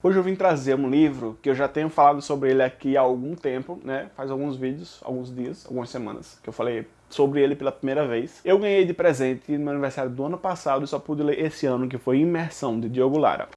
Hoje eu vim trazer um livro que eu já tenho falado sobre ele aqui há algum tempo, né? Faz alguns vídeos, alguns dias, algumas semanas, que eu falei sobre ele pela primeira vez. Eu ganhei de presente no meu aniversário do ano passado e só pude ler esse ano, que foi Imersão, de Diogo Lara.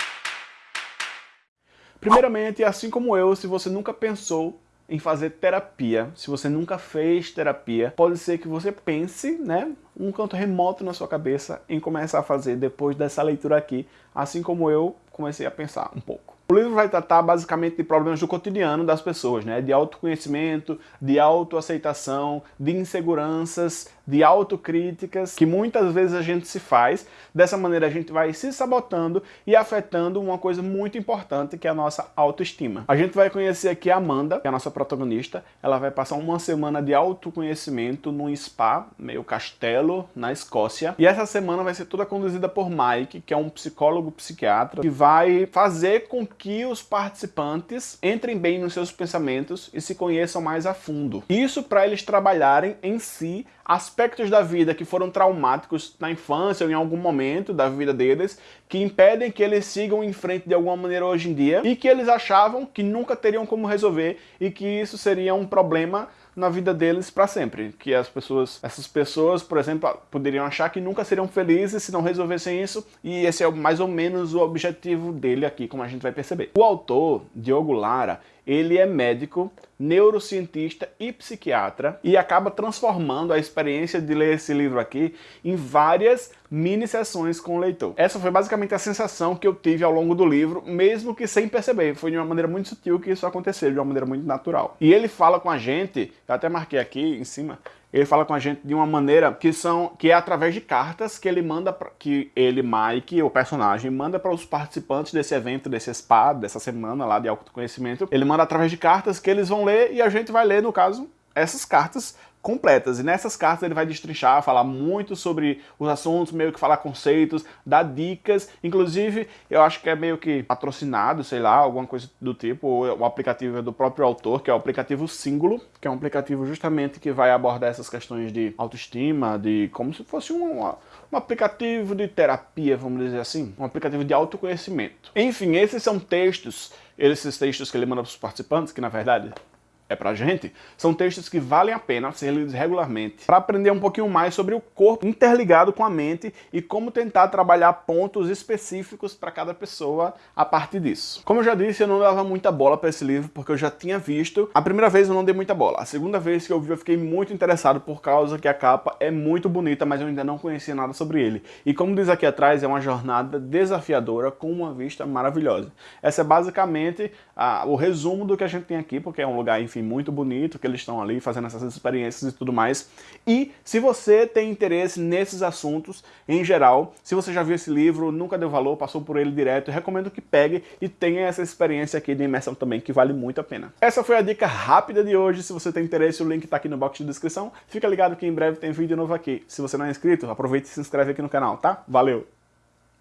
Primeiramente, assim como eu, se você nunca pensou em fazer terapia, se você nunca fez terapia, pode ser que você pense, né, um canto remoto na sua cabeça em começar a fazer depois dessa leitura aqui, assim como eu comecei a pensar um pouco. O livro vai tratar basicamente de problemas do cotidiano das pessoas, né? de autoconhecimento, de autoaceitação, de inseguranças, de autocríticas, que muitas vezes a gente se faz. Dessa maneira a gente vai se sabotando e afetando uma coisa muito importante, que é a nossa autoestima. A gente vai conhecer aqui a Amanda, que é a nossa protagonista. Ela vai passar uma semana de autoconhecimento num spa, meio castelo, na Escócia. E essa semana vai ser toda conduzida por Mike, que é um psicólogo psiquiatra, que vai fazer com que os participantes entrem bem nos seus pensamentos e se conheçam mais a fundo. Isso para eles trabalharem em si aspectos da vida que foram traumáticos na infância ou em algum momento da vida deles, que impedem que eles sigam em frente de alguma maneira hoje em dia e que eles achavam que nunca teriam como resolver e que isso seria um problema na vida deles para sempre. Que as pessoas, essas pessoas, por exemplo, poderiam achar que nunca seriam felizes se não resolvessem isso, e esse é mais ou menos o objetivo dele aqui, como a gente vai perceber. O autor, Diogo Lara, ele é médico, neurocientista e psiquiatra e acaba transformando a experiência de ler esse livro aqui em várias mini sessões com o leitor. Essa foi basicamente a sensação que eu tive ao longo do livro, mesmo que sem perceber. Foi de uma maneira muito sutil que isso aconteceu, de uma maneira muito natural. E ele fala com a gente, eu até marquei aqui em cima, ele fala com a gente de uma maneira que são que é através de cartas que ele manda pra, que ele Mike o personagem manda para os participantes desse evento desse spa dessa semana lá de autoconhecimento. Ele manda através de cartas que eles vão ler e a gente vai ler no caso essas cartas completas. E nessas cartas ele vai destrinchar, falar muito sobre os assuntos, meio que falar conceitos, dar dicas. Inclusive, eu acho que é meio que patrocinado, sei lá, alguma coisa do tipo. Ou o aplicativo é do próprio autor, que é o aplicativo Símbolo, que é um aplicativo justamente que vai abordar essas questões de autoestima, de como se fosse um, um aplicativo de terapia, vamos dizer assim. Um aplicativo de autoconhecimento. Enfim, esses são textos, esses textos que ele manda para os participantes, que na verdade é pra gente, são textos que valem a pena ser lidos regularmente para aprender um pouquinho mais sobre o corpo interligado com a mente e como tentar trabalhar pontos específicos para cada pessoa a partir disso. Como eu já disse, eu não dava muita bola para esse livro porque eu já tinha visto. A primeira vez eu não dei muita bola. A segunda vez que eu vi eu fiquei muito interessado por causa que a capa é muito bonita, mas eu ainda não conhecia nada sobre ele. E como diz aqui atrás, é uma jornada desafiadora com uma vista maravilhosa. Essa é basicamente a, o resumo do que a gente tem aqui, porque é um lugar, enfim, muito bonito que eles estão ali fazendo essas experiências e tudo mais. E se você tem interesse nesses assuntos em geral, se você já viu esse livro, nunca deu valor, passou por ele direto, recomendo que pegue e tenha essa experiência aqui de imersão também, que vale muito a pena. Essa foi a dica rápida de hoje, se você tem interesse, o link está aqui no box de descrição. Fica ligado que em breve tem vídeo novo aqui. Se você não é inscrito, aproveite e se inscreve aqui no canal, tá? Valeu!